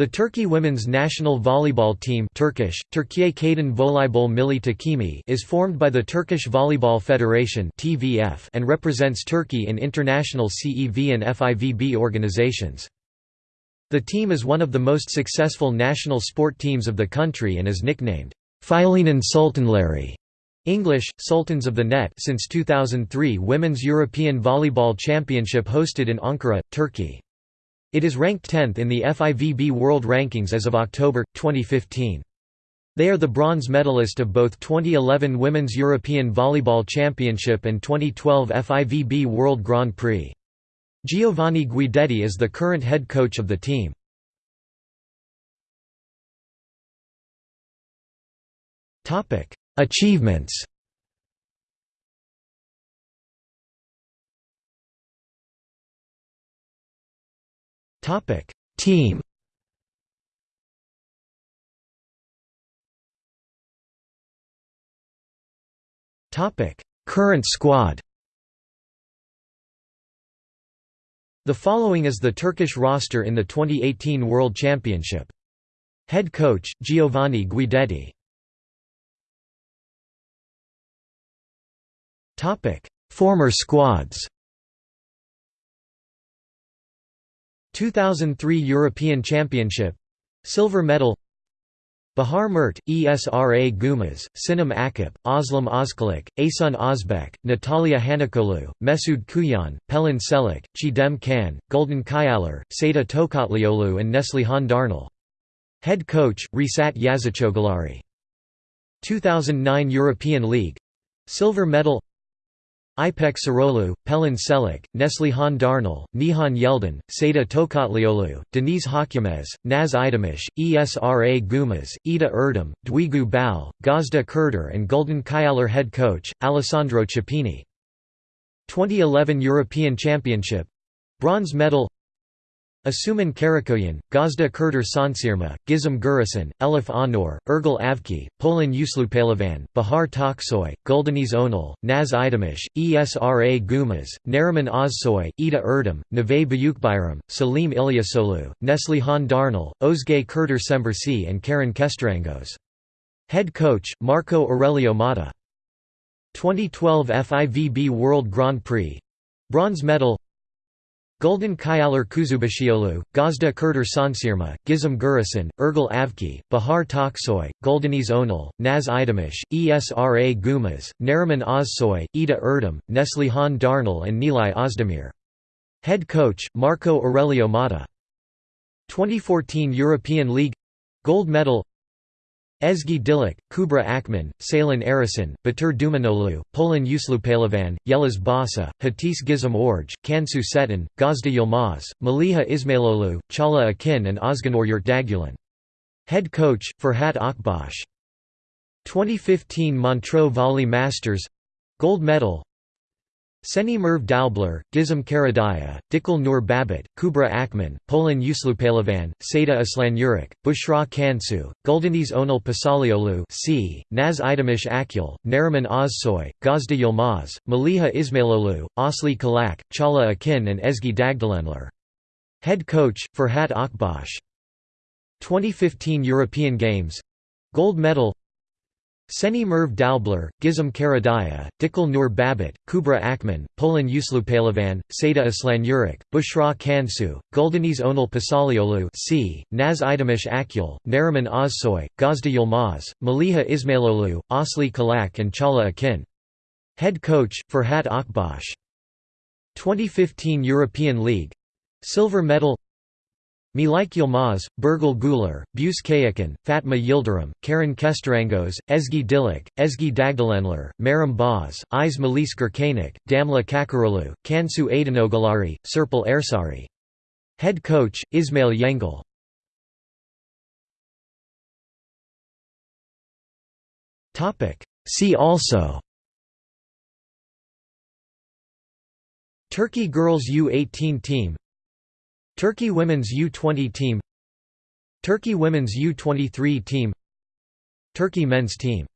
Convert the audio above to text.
The Turkey women's national volleyball team Turkish, Türkiye Kadın Voleybol Milli Takimi is formed by the Turkish Volleyball Federation (TVF) and represents Turkey in international CEV and FIVB organizations. The team is one of the most successful national sport teams of the country and is nicknamed Filenin Sultanları English, Sultans of the Net since 2003 Women's European Volleyball Championship hosted in Ankara, Turkey. It is ranked 10th in the FIVB World Rankings as of October, 2015. They are the bronze medalist of both 2011 Women's European Volleyball Championship and 2012 FIVB World Grand Prix. Giovanni Guidetti is the current head coach of the team. Achievements Topic. Team. Topic. Current squad. The following is the Turkish roster in the 2018 World Championship. Head coach Giovanni Guidetti. Topic. Former squads 2003 European Championship Silver medal Bahar Mert, Esra Gümüş, Sinem Akap, Özlem Özkılıç, Aysun Özbek, Natalia Hanıkoğlu, Mesud Kuyan, Pelin Çelik, Çiğdem Can, Gülden Kayalar, Seda Tokatlıoğlu and Neslihan Darnel. Head coach, Reşat Yazıcıoğulları. 2009 European League Silver medal İpek Sarıoğlu, Pelin Çelik, Neslihan Darnel, Nihan Yıldın, Seda Tokatlıoğlu, Deniz Hakyemez, Naz Aydemir, Esra Gümüş, Eda Erdem, Duygu Bal, Gözde Kırdar and Gülden Kayalar head coach, Alessandro Chiappini. 2011 European Championship Bronze medal Asuman Karakoyun, Gözde Kırdar Sonsırma, Gizem Güreşen, Elif Anor, Ergül Avki, Polen Uslupehlivan, Bahar Toksoy, Güldeniz Önal, Naz Aydemir, Esra Gümüş, Neriman Ozsoy, Eda Erdem, Neve Büyükbayram, Salim İlyasoglu, Neslihan Darnel, Özge Kırdar Çemberci and Karen Kesterangos. Head coach, Marco Aurelio Motta. 2012 FIVB World Grand Prix Bronze medal Gülden Kayalar Kuzubaşıoğlu, Gözde Kırdar Sonsırma, Gizem Güreşen, Ergül Avki, Bahar Toksoy, Güldeniz Önal, Naz Aydemir, Esra Gümüş, Neriman Ozsoy, Eda Erdem, Neslihan Darnel and Nilay Özdemir. Head coach, Marco Aurelio Motta. 2014 European League Gold medal Ezgi Dilik, Kubra Akman, Ceylan Arısan, Batur Dumanoglu, Polen Uslupehlivan, Yeliz Basa, Hatice Gizem Orj, Kansu Setin, Gözde Yilmaz, Maliha Ismailoglu, Çağla Akin and Özgenur Yurtdagülen. Head coach, Ferhat Akbaş. 2015 Montreux Volley Masters Gold medal Seni Merve Daubler, Gizem Karadayı, Dikil Nur Babit, Kubra Akman, Polen Uslupehlivan, Seda Aslanyürek, Büşra Cansu, Güldeniz Önal Pasalioğlu C, Naz Aydemir Akyol, Neriman Ozsoy, Gözde Yilmaz, Maliha Ismailolu, Aslı Kalaç, Çağla Akin and Ezgi Dağdelenler. Head coach, Ferhat Akbaş. 2015 European Games Gold medal Seni Merve Daubler, Gizem Karadayı, Dikil Nur Babit, Kubra Akman, Polen Uslupehlivan, Seda Aslanyürek, Büşra Cansu, Güldeniz Önal Pasalioğlu C, Naz Aydemir Akyol, Neriman Ozsoy, Gözde Yilmaz, Maliha Ismailoglu, Aslı Kalaç and Çağla Akin. Head coach, Ferhat Akbaş. 2015 European League Silver medal Milik Yilmaz, Birgül Güler, Buse Kayacan, Fatma Yildirim, Karen Kesterangos, Ezgi Dilik, Ezgi Dağdelenler, Meryem Boz, Iz Melis Gürkanik, Damla Çakıroğlu, Cansu Aydınoğulları, Serpil Ersari. Head coach, Ismail Yengel. See also Turkey girls U18 team Turkey women's U20 team Turkey women's U23 team Turkey men's team